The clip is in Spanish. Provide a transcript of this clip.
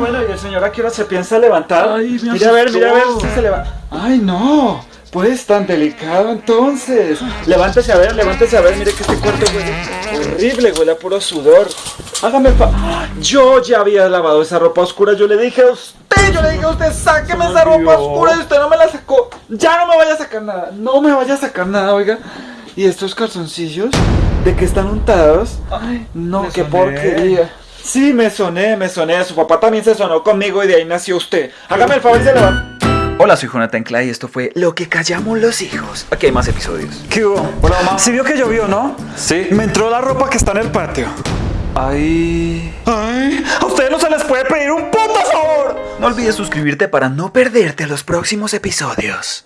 Bueno, ¿y el señor a qué hora se piensa levantar? Ay, me mira a ver, mira a ver si se levanta. Ay, no. Pues tan delicado entonces. Levántese a ver, levántese a ver. Mire que este cuarto huele horrible, huele a puro sudor. Hágame el fa. Yo ya había lavado esa ropa oscura. Yo le dije a usted, yo le dije a usted, sáqueme esa ropa oscura y usted no me la sacó. Ya no me vaya a sacar nada. No me vaya a sacar nada, oiga. ¿Y estos calzoncillos? ¿De qué están untados? Ay, no, qué soné. porquería. Sí, me soné, me soné. Su papá también se sonó conmigo y de ahí nació usted. Hágame el favor y se levanta. Hola, soy Jonathan Clay y esto fue Lo que callamos los hijos. Aquí hay más episodios. ¿Qué hubo? Hola, mamá. Sí vio que llovió, ¿no? Sí. Me entró la ropa que está en el patio. Ay. Ay, a ustedes no se les puede pedir un puto favor. No olvides suscribirte para no perderte los próximos episodios.